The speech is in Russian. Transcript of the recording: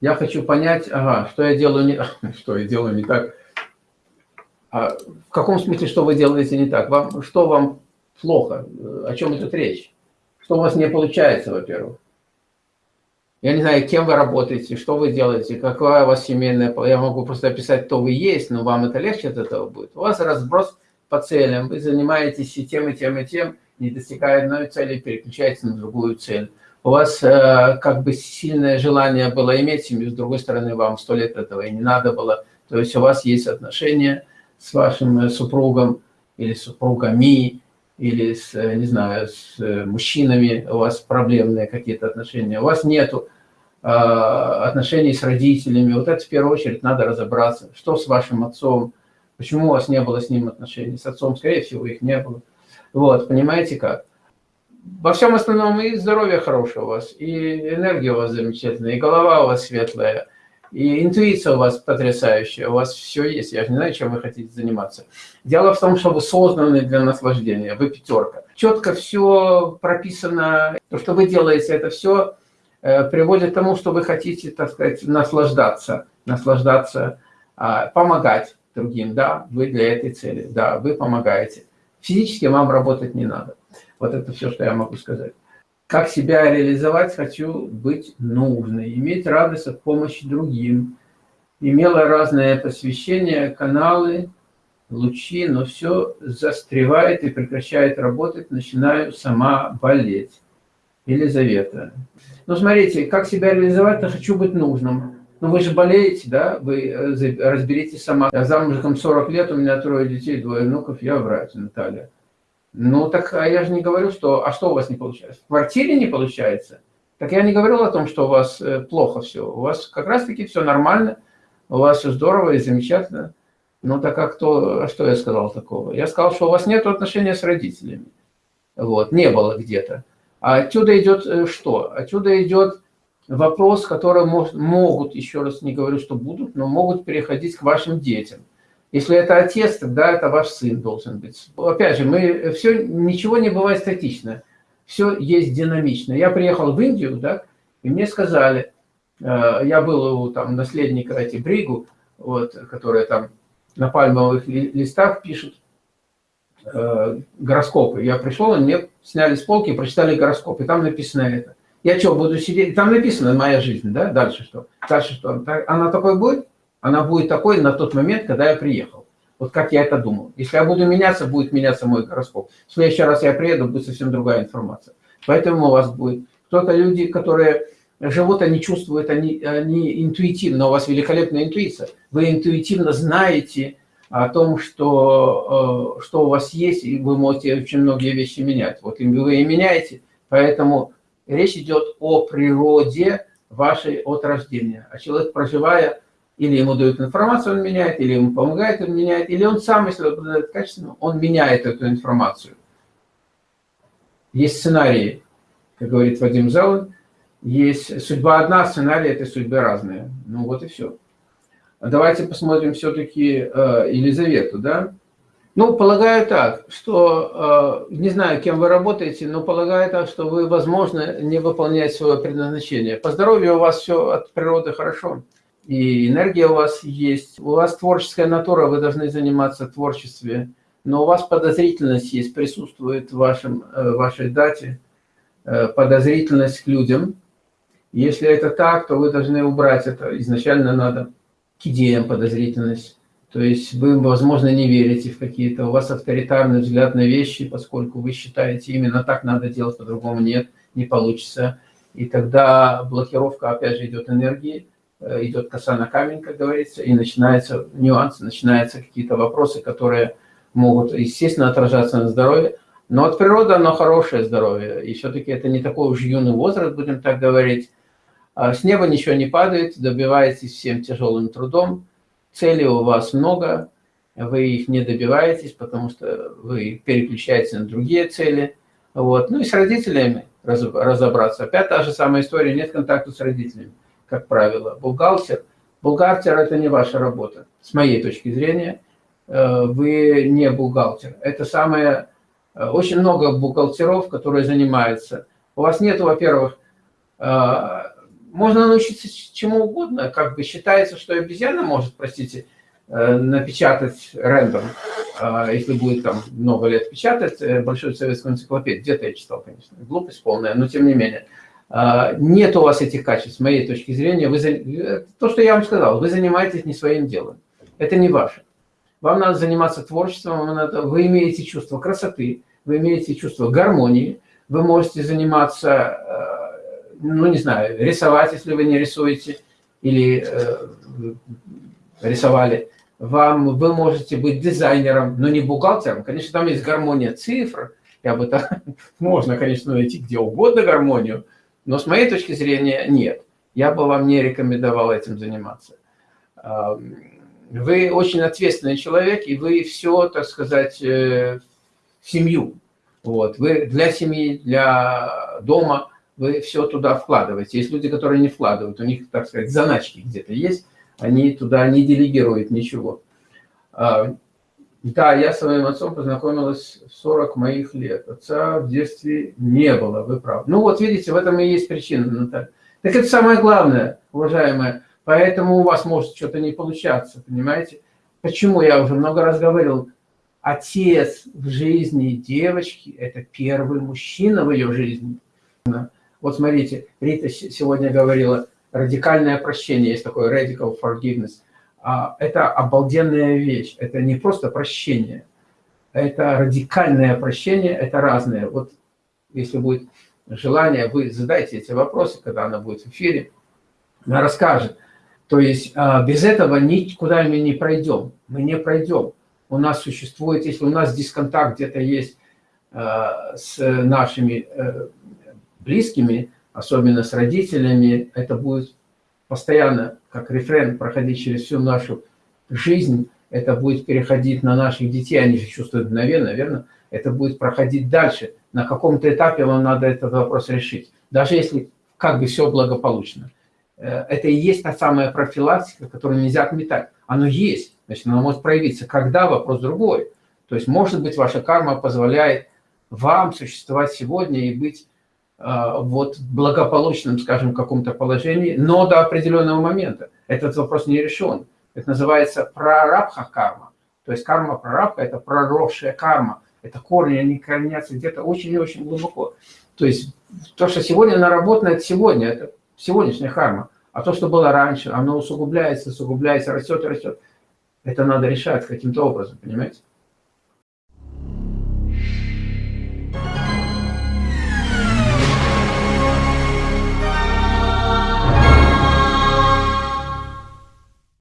Я хочу понять, ага, что я делаю не что я делаю не так. А в каком смысле, что вы делаете не так? Вам, что вам плохо? О чем идет речь? Что у вас не получается, во-первых? Я не знаю, кем вы работаете, что вы делаете, какая у вас семейная... Я могу просто описать, кто вы есть, но вам это легче от этого будет. У вас разброс по целям, вы занимаетесь и тем, и тем, и тем, не достигая одной цели, переключаетесь на другую цель. У вас э, как бы сильное желание было иметь семью, с другой стороны, вам сто лет этого и не надо было. То есть у вас есть отношения с вашим э, супругом или супругами, или с, э, не знаю, с э, мужчинами, у вас проблемные какие-то отношения. У вас нету э, отношений с родителями. Вот это в первую очередь надо разобраться. Что с вашим отцом? Почему у вас не было с ним отношений? С отцом, скорее всего, их не было. Вот, понимаете как? Во всем остальном и здоровье хорошее у вас, и энергия у вас замечательная, и голова у вас светлая, и интуиция у вас потрясающая, у вас все есть. Я же не знаю, чем вы хотите заниматься. Дело в том, что вы созданы для наслаждения, вы пятерка. Четко все прописано, то, что вы делаете, это все э, приводит к тому, что вы хотите, так сказать, наслаждаться, наслаждаться, а, помогать другим. Да, вы для этой цели, да, вы помогаете. Физически вам работать не надо. Вот это все, что я могу сказать. Как себя реализовать? Хочу быть нужной, иметь радость от помощи другим. Имела разное посвящение, каналы, лучи, но все застревает и прекращает работать, начинаю сама болеть. Елизавета. Ну, смотрите, как себя реализовать-то хочу быть нужным. Ну, вы же болеете, да, вы э, разберитесь сама. Я замужем 40 лет, у меня трое детей, двое внуков, я врач, Наталья. Ну, так а я же не говорю, что... А что у вас не получается? В квартире не получается? Так я не говорил о том, что у вас э, плохо все. У вас как раз-таки все нормально, у вас все здорово и замечательно. Ну, так а кто... А что я сказал такого? Я сказал, что у вас нет отношения с родителями. Вот, не было где-то. А отсюда идет э, что? Отсюда идет вопрос, который может, могут, еще раз не говорю, что будут, но могут переходить к вашим детям. Если это отец, тогда это ваш сын должен быть. Опять же, мы все, ничего не бывает статично. Все есть динамично. Я приехал в Индию, да, и мне сказали, э, я был у там наследника эти Бригу, вот, которые там на пальмовых листах пишут э, гороскопы. Я пришел, мне сняли с полки, прочитали гороскоп, и там написано это. Я что, буду сидеть? Там написано моя жизнь, да? Дальше что? Дальше что? Она такой будет? Она будет такой на тот момент, когда я приехал. Вот как я это думал. Если я буду меняться, будет меняться мой гороскоп. В следующий раз я приеду, будет совсем другая информация. Поэтому у вас будет кто-то люди, которые живут, они чувствуют, они, они интуитивно, у вас великолепная интуиция. Вы интуитивно знаете о том, что, э, что у вас есть, и вы можете очень многие вещи менять. Вот вы и меняете, поэтому речь идет о природе вашей от рождения. А человек, проживая, или ему дают информацию, он меняет, или ему помогает, он меняет, или он сам, если обладает качеством, он меняет эту информацию. Есть сценарии, как говорит Вадим Залан, есть судьба одна, сценарии этой судьбы разные. Ну вот и все. Давайте посмотрим все-таки э, Елизавету, да? Ну, полагаю так, что, э, не знаю, кем вы работаете, но полагаю так, что вы, возможно, не выполняете свое предназначение. По здоровью у вас все от природы хорошо, и энергия у вас есть. У вас творческая натура, вы должны заниматься творчеством, но у вас подозрительность есть, присутствует в вашем, э, вашей дате, э, подозрительность к людям. Если это так, то вы должны убрать это. Изначально надо к идеям подозрительность то есть вы, возможно, не верите в какие-то, у вас авторитарный взгляд на вещи, поскольку вы считаете, именно так надо делать, по-другому нет, не получится. И тогда блокировка, опять же, идет энергии, э, идет коса на камень, как говорится, и начинаются нюансы, начинаются какие-то вопросы, которые могут, естественно, отражаться на здоровье. Но от природы оно хорошее здоровье, и все-таки это не такой уж юный возраст, будем так говорить. А с неба ничего не падает, добиваетесь всем тяжелым трудом, Целей у вас много, вы их не добиваетесь, потому что вы переключаетесь на другие цели. Вот. Ну и с родителями разобраться. Опять та же самая история, нет контакта с родителями, как правило. Бухгалтер. Бухгалтер – это не ваша работа. С моей точки зрения, э, вы не бухгалтер. Это самое... Э, очень много бухгалтеров, которые занимаются. У вас нет, во-первых, э, можно научиться чему угодно. Как бы считается, что обезьяна может, простите, э, напечатать рендом, а, если будет там много лет печатать э, большую советскую энциклопедию. Где-то я читал, конечно. Глупость полная, но тем не менее. А, нет у вас этих качеств, с моей точки зрения. Вы, то, что я вам сказал, вы занимаетесь не своим делом. Это не ваше. Вам надо заниматься творчеством, вам надо, вы имеете чувство красоты, вы имеете чувство гармонии, вы можете заниматься, э, ну не знаю, рисовать, если вы не рисуете, или э, рисовали. Вам, вы можете быть дизайнером, но не бухгалтером. Конечно, там есть гармония цифр, я бы так, можно, конечно, найти где угодно гармонию, но с моей точки зрения нет. Я бы вам не рекомендовал этим заниматься. Вы очень ответственный человек, и вы все, так сказать, э, семью. Вот. Вы для семьи, для дома, вы все туда вкладываете. Есть люди, которые не вкладывают, у них, так сказать, заначки где-то есть, они туда не делегируют ничего. А, да, я с своим отцом познакомилась в 40 моих лет. Отца в детстве не было, вы правы. Ну вот, видите, в этом и есть причина, Наталья. Так это самое главное, уважаемая. Поэтому у вас может что-то не получаться, понимаете? Почему я уже много раз говорил, отец в жизни девочки – это первый мужчина в ее жизни. Вот смотрите, Рита сегодня говорила, радикальное прощение, есть такое radical forgiveness – а, это обалденная вещь. Это не просто прощение, это радикальное прощение, это разное. Вот если будет желание, вы задайте эти вопросы, когда она будет в эфире, она расскажет. То есть а, без этого никуда мы не пройдем, мы не пройдем. У нас существует, если у нас дисконтакт где-то есть а, с нашими э, близкими, особенно с родителями, это будет постоянно, как рефрен, проходить через всю нашу жизнь, это будет переходить на наших детей, они же чувствуют мгновенно, верно? Это будет проходить дальше. На каком-то этапе вам надо этот вопрос решить. Даже если как бы все благополучно. Э, это и есть та самая профилактика, которую нельзя отметать. Оно есть, значит, оно может проявиться. Когда? Вопрос другой. То есть, может быть, ваша карма позволяет вам существовать сегодня и быть а, вот благополучном, скажем, каком-то положении, но до определенного момента. Этот вопрос не решен. Это называется прарабха карма. То есть карма прарабха – это проросшая карма. Это корни, они корнятся где-то очень и очень глубоко. То есть то, что сегодня наработано, это сегодня, это сегодняшняя карма. А то, что было раньше, оно усугубляется, усугубляется, растет и растет. Это надо решать каким-то образом, понимаете?